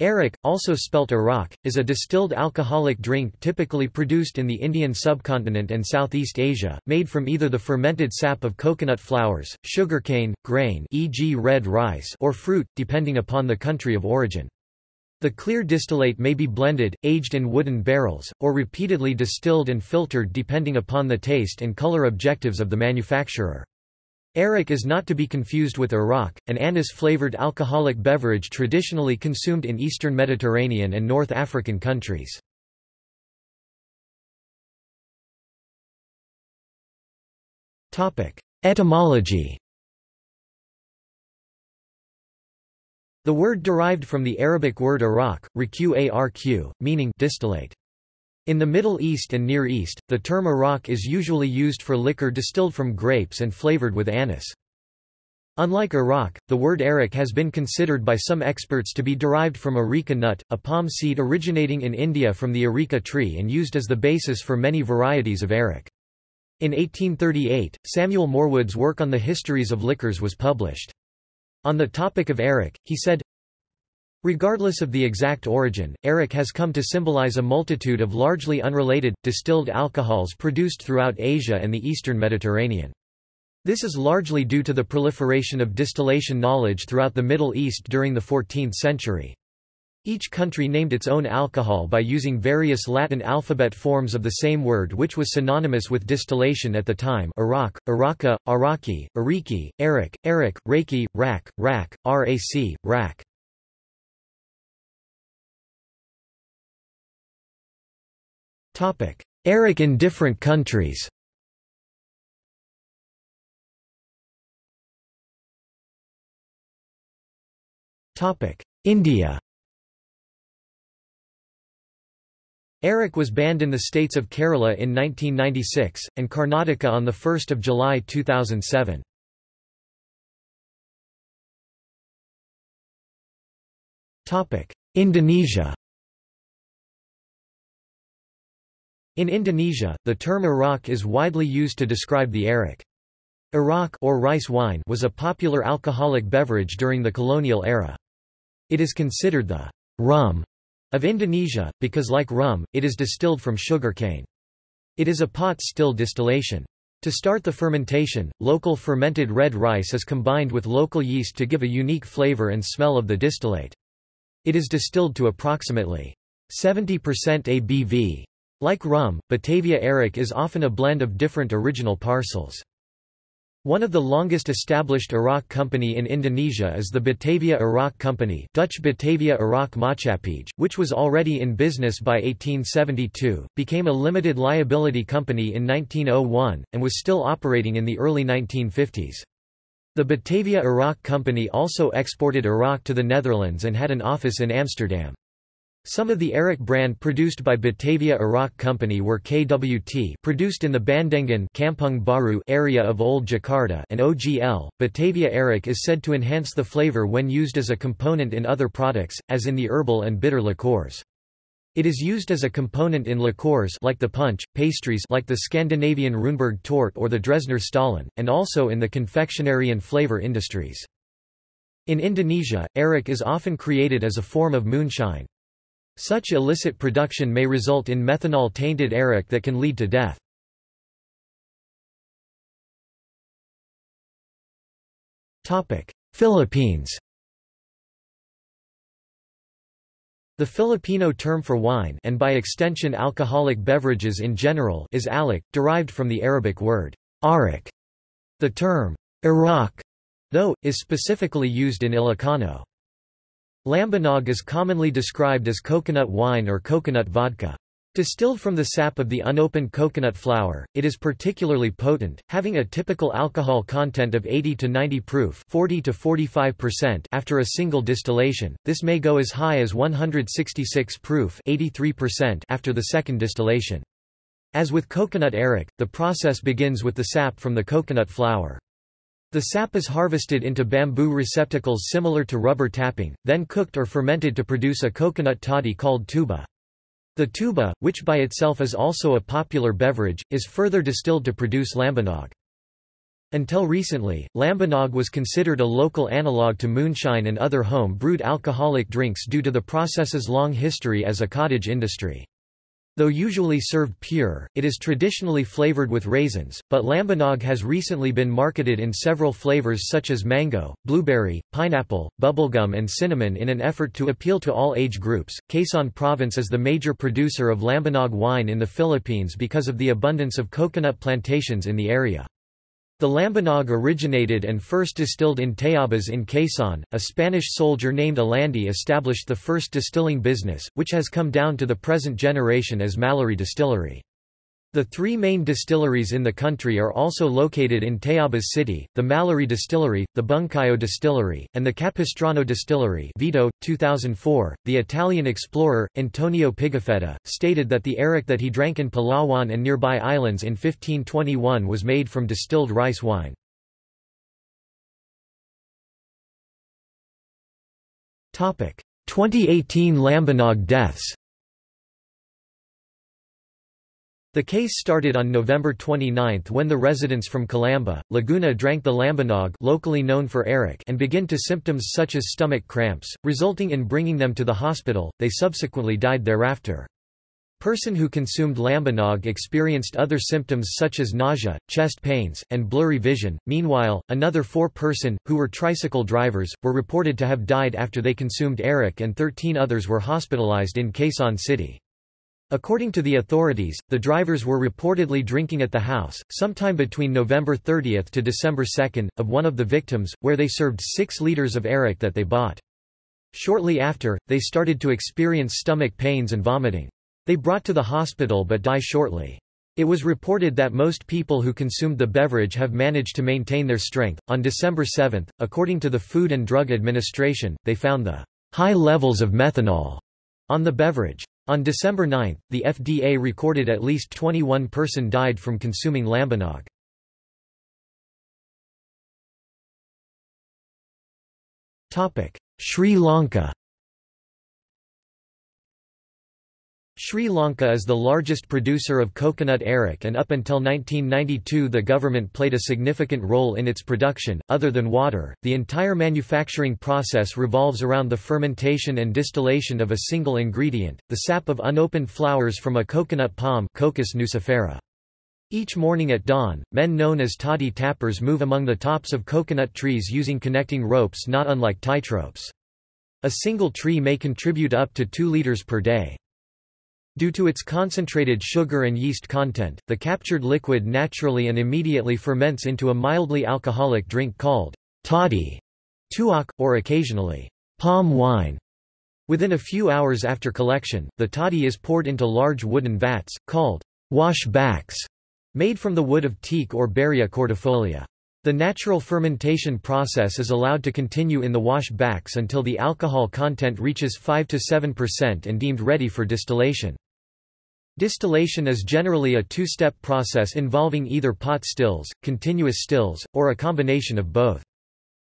Arrack, also spelt Arak, is a distilled alcoholic drink typically produced in the Indian subcontinent and Southeast Asia, made from either the fermented sap of coconut flowers, sugarcane, grain e.g. red rice or fruit, depending upon the country of origin. The clear distillate may be blended, aged in wooden barrels, or repeatedly distilled and filtered depending upon the taste and color objectives of the manufacturer. Arrack is not to be confused with Arak, an anise-flavored alcoholic beverage traditionally consumed in eastern Mediterranean and North African countries. Etymology The word derived from the Arabic word arak, raqarq, meaning distillate. In the Middle East and Near East, the term arak is usually used for liquor distilled from grapes and flavored with anise. Unlike arak, the word arrack has been considered by some experts to be derived from areca nut, a palm seed originating in India from the areca tree and used as the basis for many varieties of arrack. In 1838, Samuel Morewood's work on the histories of liquors was published. On the topic of arak, he said, Regardless of the exact origin, Arrack has come to symbolize a multitude of largely unrelated, distilled alcohols produced throughout Asia and the eastern Mediterranean. This is largely due to the proliferation of distillation knowledge throughout the Middle East during the 14th century. Each country named its own alcohol by using various Latin alphabet forms of the same word which was synonymous with distillation at the time Iraq, Araka, Araki, Ariki, Arak, Arak, Reiki, Rak, Rak, Rac, Rak. Arak in different countries. India. Arrack was banned in the states of Kerala in 1996, and Karnataka on 1 July 2007. Indonesia In Indonesia, the term Arak is widely used to describe the Arak. Arak or rice wine was a popular alcoholic beverage during the colonial era. It is considered the rum of Indonesia, because like rum, it is distilled from sugarcane. It is a pot still distillation. To start the fermentation, local fermented red rice is combined with local yeast to give a unique flavor and smell of the distillate. It is distilled to approximately 70% ABV. Like rum, Batavia Arak is often a blend of different original parcels. One of the longest established Arak company in Indonesia is the Batavia Arak Company Dutch Batavia Arak Maatschappij, which was already in business by 1872, became a limited liability company in 1901, and was still operating in the early 1950s. The Batavia Arak Company also exported Arak to the Netherlands and had an office in Amsterdam. Some of the Arak brand produced by Batavia Arrack Company were KWT produced in the Bandengan Kampung Baru area of Old Jakarta and OGL. Batavia Arak is said to enhance the flavor when used as a component in other products, as in the herbal and bitter liqueurs. It is used as a component in liqueurs like the punch, pastries like the Scandinavian Runeberg Torte or the Dresdner Stollen, and also in the confectionery and flavor industries. In Indonesia, arak is often created as a form of moonshine. Such illicit production may result in methanol-tainted arak that can lead to death. Philippines The Filipino term for wine and by extension alcoholic beverages in general is alak, derived from the Arabic word arak. The term Iraq, though, is specifically used in Ilocano. Lambanog is commonly described as coconut wine or coconut vodka. Distilled from the sap of the unopened coconut flower, it is particularly potent, having a typical alcohol content of 80 to 90 proof 40 to 45% after a single distillation, this may go as high as 166 proof 83% after the second distillation. As with coconut arak, the process begins with the sap from the coconut flower. The sap is harvested into bamboo receptacles similar to rubber tapping, then cooked or fermented to produce a coconut toddy called tuba. The tuba, which by itself is also a popular beverage, is further distilled to produce lambanog. Until recently, Lambanog was considered a local analogue to moonshine and other home-brewed alcoholic drinks due to the process's long history as a cottage industry. Though usually served pure, it is traditionally flavored with raisins, but Lambanog has recently been marketed in several flavors such as mango, blueberry, pineapple, bubblegum and cinnamon in an effort to appeal to all age groups. Quezon Province is the major producer of Lambanog wine in the Philippines because of the abundance of coconut plantations in the area. The Lambanog originated and first distilled in Tayabas in Quezon. A Spanish soldier named Alandi established the first distilling business, which has come down to the present generation as Mallary Distillery. The three main distilleries in the country are also located in Tayabas City, the Mallory Distillery, the Bungkayo Distillery, and the Capistrano Distillery Vito, 2004. .The Italian explorer, Antonio Pigafetta, stated that the arrack that he drank in Palawan and nearby islands in 1521 was made from distilled rice wine. Topic: 2018 Lambanog deaths. The case started on November 29 when the residents from Calamba, Laguna drank the lambanog locally known for arrack and began to symptoms such as stomach cramps, resulting in bringing them to the hospital, they subsequently died thereafter. Person who consumed lambanog experienced other symptoms such as nausea, chest pains, and blurry vision. Meanwhile, another four person, who were tricycle drivers, were reported to have died after they consumed arrack and 13 others were hospitalized in Quezon City. According to the authorities, the drivers were reportedly drinking at the house, sometime between November 30 to December 2, of one of the victims, where they served 6 liters of arrack that they bought. Shortly after, they started to experience stomach pains and vomiting. They brought to the hospital but die shortly. It was reported that most people who consumed the beverage have managed to maintain their strength. On December 7, according to the Food and Drug Administration, they found the high levels of methanol on the beverage. On December 9, the FDA recorded at least 21 person died from consuming lambanog. Sri Lanka Sri Lanka is the largest producer of coconut arrack and up until 1992 the government played a significant role in its production. Other than water, the entire manufacturing process revolves around the fermentation and distillation of a single ingredient, the sap of unopened flowers from a coconut palm Cocos nucifera. Each morning at dawn, men known as toddy tappers move among the tops of coconut trees using connecting ropes not unlike tightropes. A single tree may contribute up to 2 liters per day. Due to its concentrated sugar and yeast content, the captured liquid naturally and immediately ferments into a mildly alcoholic drink called toddy, tuak, or occasionally palm wine. Within a few hours after collection, the toddy is poured into large wooden vats, called wash backs, made from the wood of teak or Berrya cordifolia. The natural fermentation process is allowed to continue in the wash backs until the alcohol content reaches 5 to 7% and deemed ready for distillation. Distillation is generally a two-step process involving either pot stills, continuous stills, or a combination of both.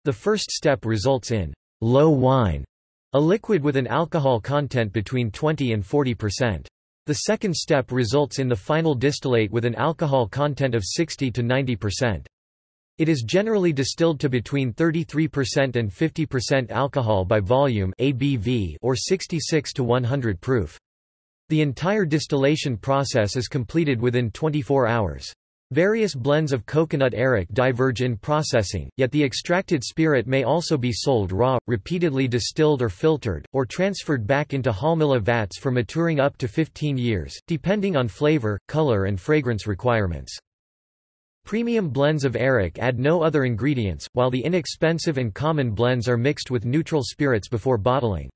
The first step results in low wine, a liquid with an alcohol content between 20 and 40%. The second step results in the final distillate with an alcohol content of 60 to 90%. It is generally distilled to between 33% and 50% alcohol by volume ABV or 66 to 100 proof. The entire distillation process is completed within 24 hours. Various blends of coconut arrack diverge in processing, yet the extracted spirit may also be sold raw, repeatedly distilled or filtered, or transferred back into Halmila vats for maturing up to 15 years, depending on flavor, color and fragrance requirements. Premium blends of arrack add no other ingredients, while the inexpensive and common blends are mixed with neutral spirits before bottling.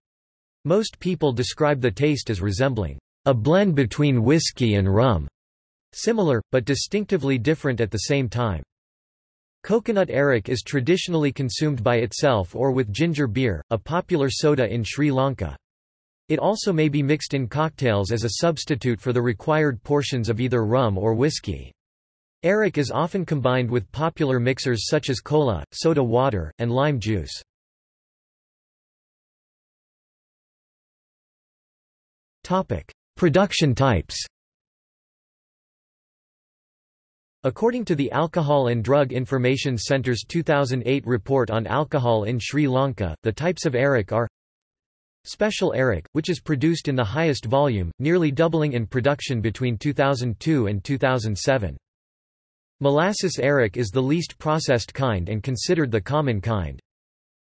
Most people describe the taste as resembling a blend between whiskey and rum, similar, but distinctively different at the same time. Coconut arrack is traditionally consumed by itself or with ginger beer, a popular soda in Sri Lanka. It also may be mixed in cocktails as a substitute for the required portions of either rum or whiskey. Arrack is often combined with popular mixers such as cola, soda water, and lime juice. Production types According to the Alcohol and Drug Information Centre's 2008 report on alcohol in Sri Lanka, the types of arrack are Special arrack, which is produced in the highest volume, nearly doubling in production between 2002 and 2007. Molasses arrack is the least processed kind and considered the common kind.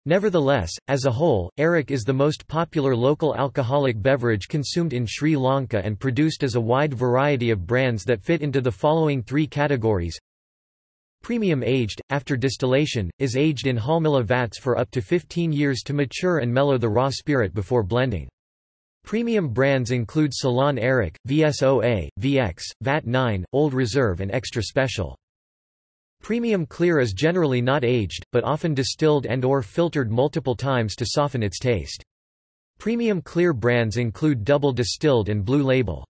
Nevertheless, as a whole, arrack is the most popular local alcoholic beverage consumed in Sri Lanka and produced as a wide variety of brands that fit into the following three categories. Premium aged, after distillation, is aged in Halmila vats for up to 15 years to mature and mellow the raw spirit before blending. Premium brands include Ceylon Arrack, VSOA, VX, VAT 9, Old Reserve and Extra Special. Premium clear is generally not aged, but often distilled and or filtered multiple times to soften its taste. Premium clear brands include double distilled and blue label.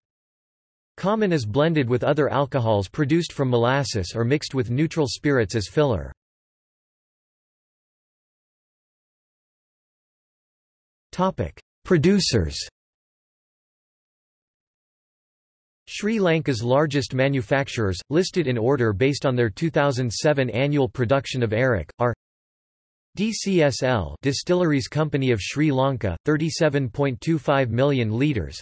Common is blended with other alcohols produced from molasses or mixed with neutral spirits as filler. Producers Sri Lanka's largest manufacturers, listed in order based on their 2007 annual production of arrack, are DCSL Distilleries Company of Sri Lanka, 37.25 million litres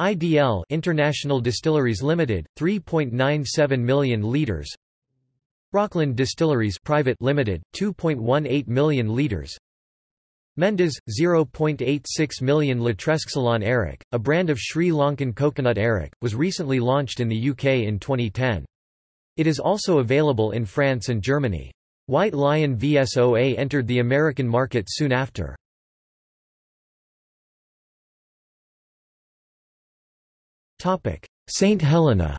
IDL International Distilleries Limited, 3.97 million litres Rockland Distilleries Private Limited, 2.18 million litres Mendis, 0.86 million Latresque Arrack, a brand of Sri Lankan coconut arrack, was recently launched in the UK in 2010. It is also available in France and Germany. White Lion VSOA entered the American market soon after. St. Helena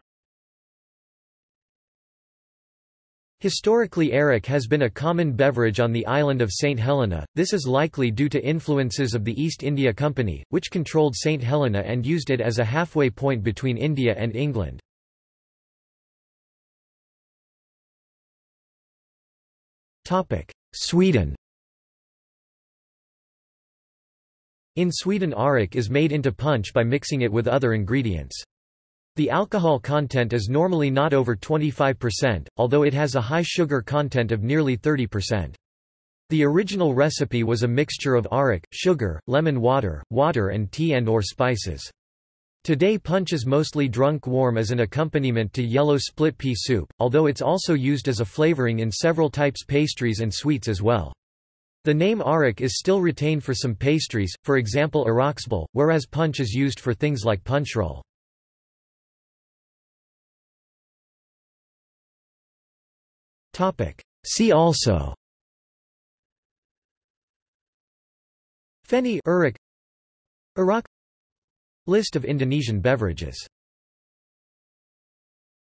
Historically arrack has been a common beverage on the island of St. Helena, this is likely due to influences of the East India Company, which controlled St. Helena and used it as a halfway point between India and England. Sweden In Sweden arrack is made into punch by mixing it with other ingredients. The alcohol content is normally not over 25%, although it has a high sugar content of nearly 30%. The original recipe was a mixture of arrack, sugar, lemon water, water and tea and or spices. Today punch is mostly drunk warm as an accompaniment to yellow split pea soup, although it's also used as a flavoring in several types pastries and sweets as well. The name arrack is still retained for some pastries, for example arraksball, whereas punch is used for things like punchroll. See also Feni Iraq Iraq List of Indonesian beverages